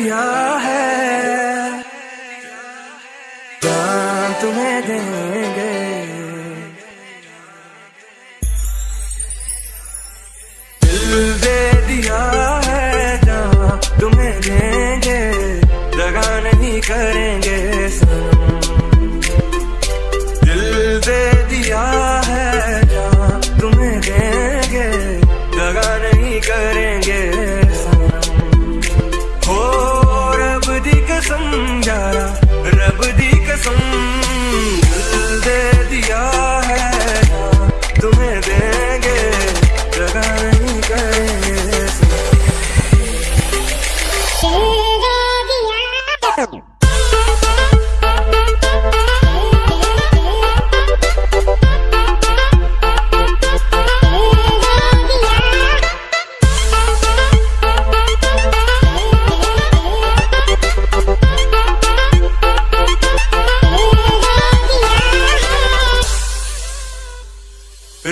दिया है। जान तुम्हें देंगे। दिल दे दिया है जान तुम्हें देंगे। लगा नहीं करेंगे।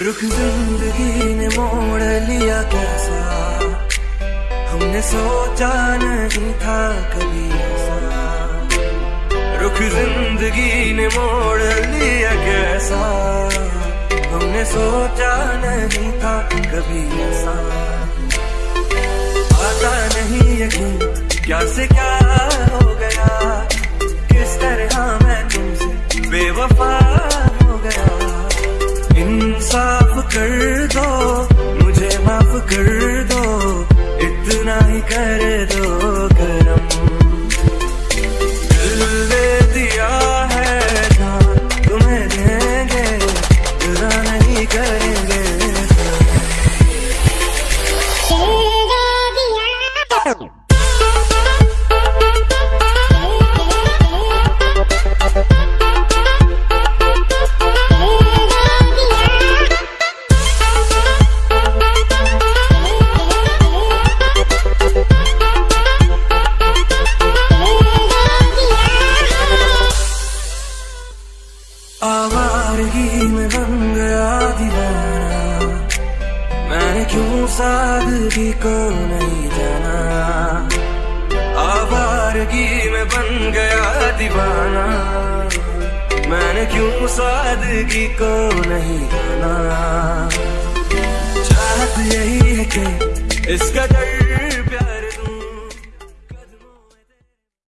रुख ज़िंदगी ने मोड़ लिया कैसा? हमने सोचा नहीं था कभी ऐसा। रुख ज़िंदगी ने मोड़ लिया कैसा? हमने सोचा नहीं था कभी ऐसा। आता नहीं यकीन, क्या से क्या हो गया? किस तरह मैं तुमसे बेवफा इंसाफ कर दो, मुझे माफ़ कर दो, इतना ही कर दो करम दिल दे दिया है ना, तुम्हें देंगे बुरा नहीं करेंगे। सादगी को नहीं जाना। आवारगी में बन गया दीवाना। मैंने क्यों सादगी को नहीं जाना? चाहत यही